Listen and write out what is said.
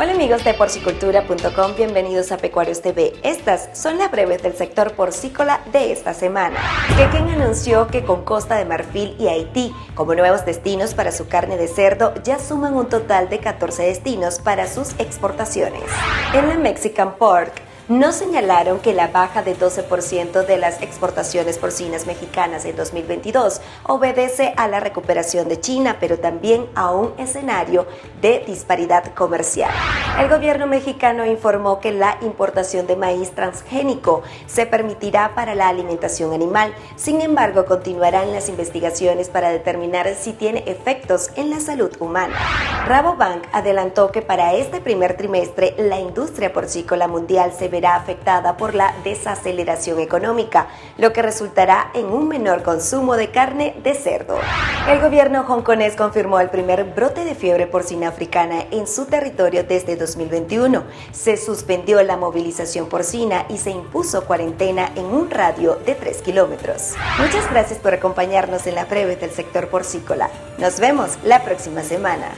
Hola amigos de porcicultura.com, bienvenidos a Pecuarios TV. Estas son las breves del sector porcícola de esta semana. Quequén anunció que con Costa de Marfil y Haití como nuevos destinos para su carne de cerdo ya suman un total de 14 destinos para sus exportaciones. En la Mexican Pork, no señalaron que la baja de 12% de las exportaciones porcinas mexicanas en 2022 obedece a la recuperación de China, pero también a un escenario de disparidad comercial. El gobierno mexicano informó que la importación de maíz transgénico se permitirá para la alimentación animal, sin embargo continuarán las investigaciones para determinar si tiene efectos en la salud humana. Rabobank adelantó que para este primer trimestre la industria porcícola mundial se ve afectada por la desaceleración económica, lo que resultará en un menor consumo de carne de cerdo. El gobierno hongkonés confirmó el primer brote de fiebre porcina africana en su territorio desde 2021. Se suspendió la movilización porcina y se impuso cuarentena en un radio de 3 kilómetros. Muchas gracias por acompañarnos en la breve del sector porcícola. Nos vemos la próxima semana.